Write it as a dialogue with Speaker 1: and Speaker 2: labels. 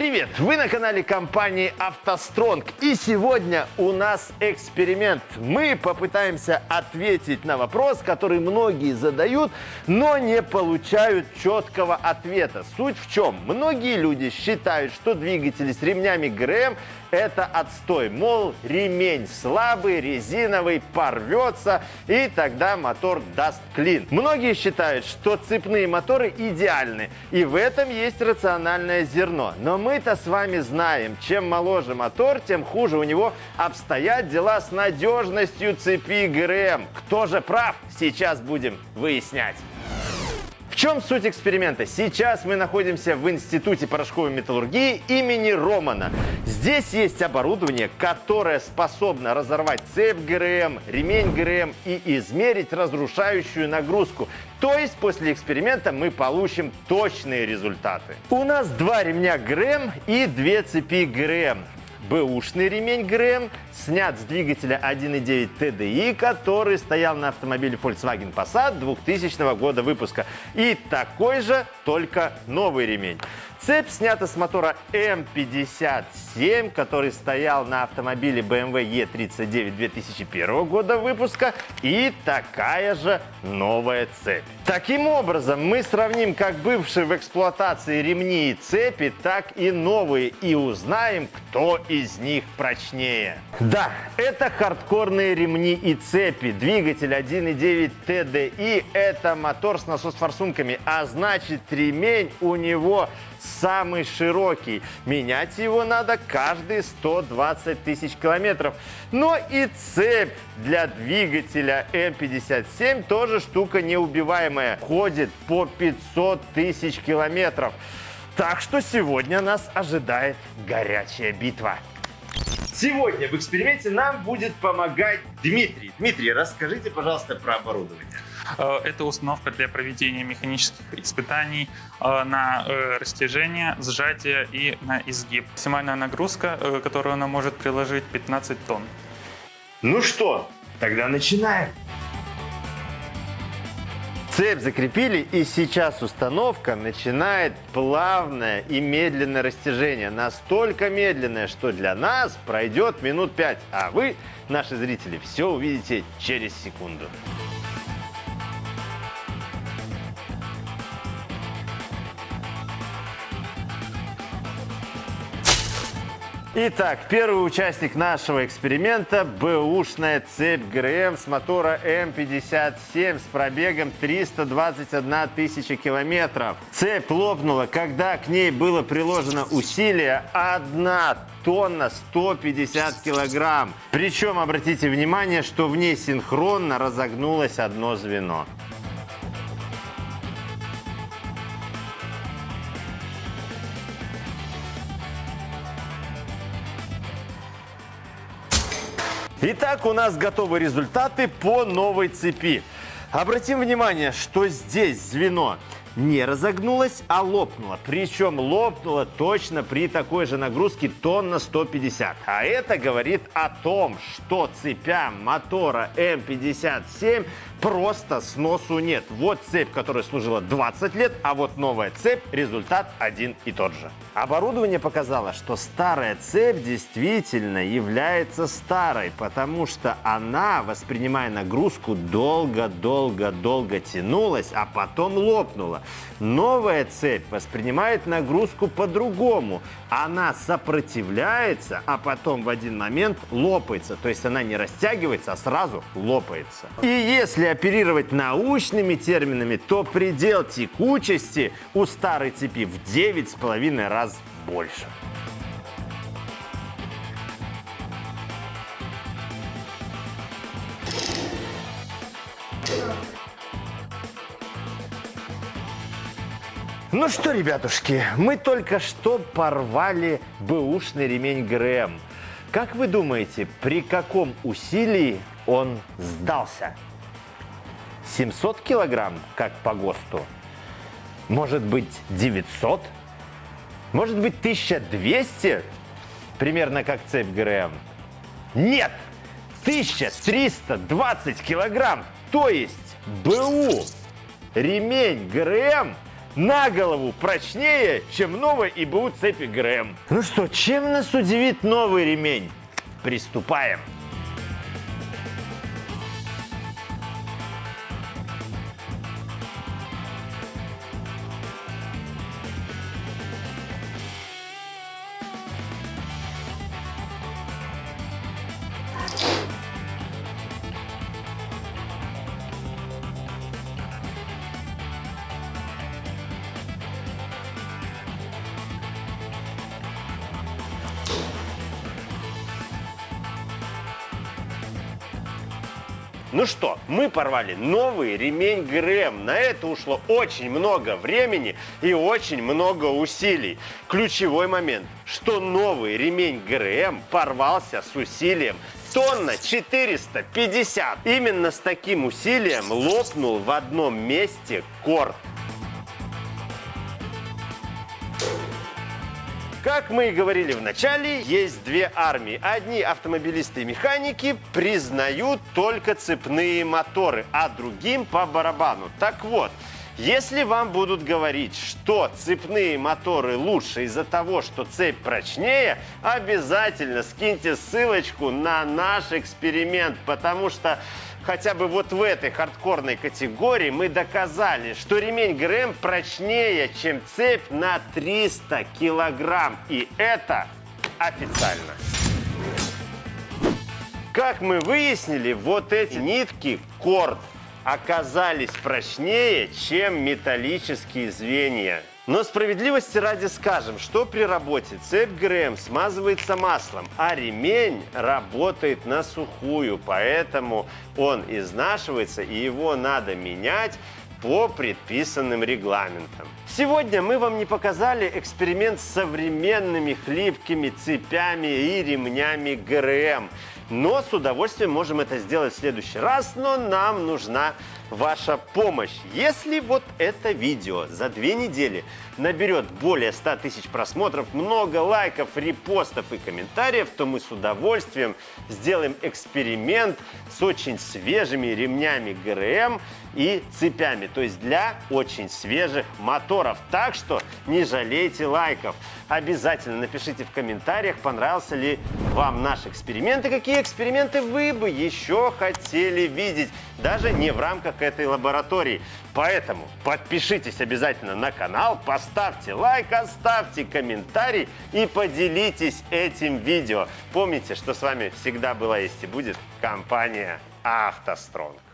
Speaker 1: Привет! Вы на канале компании «АвтоСтронг». И сегодня у нас эксперимент. Мы попытаемся ответить на вопрос, который многие задают, но не получают четкого ответа. Суть в чем? Многие люди считают, что двигатели с ремнями ГРМ это отстой. Мол, ремень слабый, резиновый, порвется, и тогда мотор даст клин. Многие считают, что цепные моторы идеальны, и в этом есть рациональное зерно. Но мы-то с вами знаем, чем моложе мотор, тем хуже у него обстоят дела с надежностью цепи ГРМ. Кто же прав, сейчас будем выяснять. В чем суть эксперимента? Сейчас мы находимся в Институте порошковой металлургии имени Романа. Здесь есть оборудование, которое способно разорвать цепь ГРМ, ремень ГРМ и измерить разрушающую нагрузку. То есть после эксперимента мы получим точные результаты. У нас два ремня ГРМ и две цепи ГРМ. Бэушный ремень ГРМ снят с двигателя 1.9 TDI, который стоял на автомобиле Volkswagen Passat 2000 года выпуска. И такой же, только новый ремень. Цепь снята с мотора М57, который стоял на автомобиле BMW E39 2001 года выпуска. И такая же новая цепь. Таким образом, мы сравним как бывшие в эксплуатации ремни и цепи, так и новые и узнаем, кто из них прочнее. Да, это хардкорные ремни и цепи. Двигатель 1.9 TDI – это мотор с насос-форсунками, а значит ремень у него самый широкий. Менять его надо каждые 120 тысяч километров. Но и цепь для двигателя М57 тоже штука неубиваемая. Ходит по 500 тысяч километров. Так что сегодня нас ожидает горячая битва. Сегодня в эксперименте нам будет помогать Дмитрий. Дмитрий, расскажите, пожалуйста, про оборудование.
Speaker 2: Э, это установка для проведения механических испытаний э, на э, растяжение, сжатие и на изгиб. Максимальная нагрузка, которую она может приложить, 15 тонн.
Speaker 1: Ну что, тогда начинаем. Цепь закрепили, и сейчас установка начинает плавное и медленное растяжение. Настолько медленное, что для нас пройдет минут 5, а вы, наши зрители, все увидите через секунду. Итак, первый участник нашего эксперимента – бэушная цепь ГРМ с мотора М57 с пробегом 321 тысяча километров. Цепь лопнула, когда к ней было приложено усилие 1 тонна 150 килограмм. Причем, обратите внимание, что в ней синхронно разогнулось одно звено. Итак, у нас готовы результаты по новой цепи. Обратим внимание, что здесь звено не разогнулось, а лопнуло. Причем лопнуло точно при такой же нагрузке тонна 150. А это говорит о том, что цепям мотора М57 просто сносу нет. Вот цепь, которая служила 20 лет, а вот новая цепь, результат один и тот же. Оборудование показало, что старая цепь действительно является старой, потому что она, воспринимая нагрузку, долго-долго-долго тянулась, а потом лопнула. Новая цепь воспринимает нагрузку по-другому. Она сопротивляется, а потом в один момент лопается. То есть она не растягивается, а сразу лопается. И если оперировать научными терминами, то предел текучести у старой цепи в 9,5 раз больше. Ну что, ребятушки, мы только что порвали бэушный ремень ГРМ. Как вы думаете, при каком усилии он сдался? 700 килограмм, как по ГОСТу? Может быть, 900? Может быть, 1200? Примерно как цепь ГРМ. Нет! 1320 килограмм! То есть БУ ремень ГРМ на голову прочнее, чем новая ИБУ цепи ГРМ. Ну что, чем нас удивит новый ремень? Приступаем. Ну что, мы порвали новый ремень ГРМ. На это ушло очень много времени и очень много усилий. Ключевой момент, что новый ремень ГРМ порвался с усилием тонна 450. Именно с таким усилием лопнул в одном месте корт. Как мы и говорили в начале, есть две армии. Одни автомобилисты и механики признают только цепные моторы, а другим по барабану. Так вот, если вам будут говорить, что цепные моторы лучше из-за того, что цепь прочнее, обязательно скиньте ссылочку на наш эксперимент, потому что хотя бы вот в этой хардкорной категории мы доказали, что ремень ГРМ прочнее, чем цепь на 300 килограмм. И это официально. Как мы выяснили, вот эти нитки корд оказались прочнее, чем металлические звенья. Но справедливости ради скажем, что при работе цепь ГРМ смазывается маслом, а ремень работает на сухую, поэтому он изнашивается и его надо менять по предписанным регламентам. Сегодня мы вам не показали эксперимент с современными хлипкими цепями и ремнями ГРМ. Но с удовольствием можем это сделать в следующий раз, но нам нужна ваша помощь. Если вот это видео за две недели наберет более 100 тысяч просмотров, много лайков, репостов и комментариев, то мы с удовольствием сделаем эксперимент с очень свежими ремнями ГРМ и цепями, то есть для очень свежих моторов. Так что не жалейте лайков. Обязательно напишите в комментариях, понравился ли вам наш эксперимент и какие эксперименты вы бы еще хотели видеть, даже не в рамках этой лаборатории. Поэтому подпишитесь обязательно на канал, поставьте лайк, оставьте комментарий и поделитесь этим видео. Помните, что с вами всегда была есть и будет компания «АвтоСтронг».